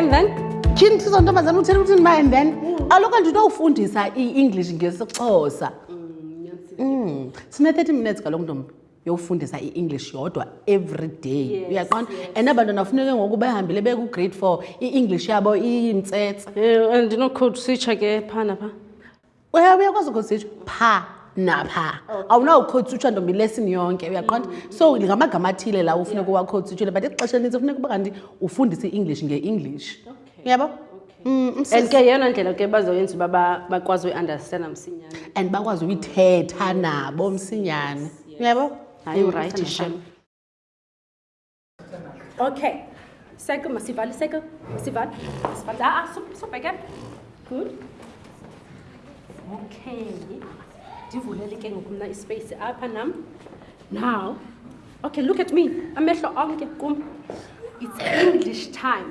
and then tyhini sizo ntombazana uthele ukuthini ma and then mm. aloku andinowufundisa i-english ngesixhosa mm, mm. sine-thirty minutes kaloku ntombi yofundisa i-english yodwa every day yes, uyaqonda yes. and abantwana funeke ngoku behambile beku-grade four i-english yabo iyintsetse eh, andinokhothisitsha ke phaa napha uyakwazi ukhotisitsha phaa napha awunawukhotisitsha ntombi lesini yonke uyaqonda mm. so ngamagama athile lawo ufuneka uwakhotisitshile but ixesha elinintsi ufuneka uba kanti ufundise i-english nge-english okay. yabo mm, and ke yeyona ndlela ke bazoyenza uba bakwazi uyiunderstanda msinyane and bakwazi uyithetha nabo msinyane yabo hayi urayithi shem okay seke masivale seke masivale masivale aa subheke good okay ndivulele ke ngoku mna ispace apha nam now okay look at me amehlo onke kum it's english time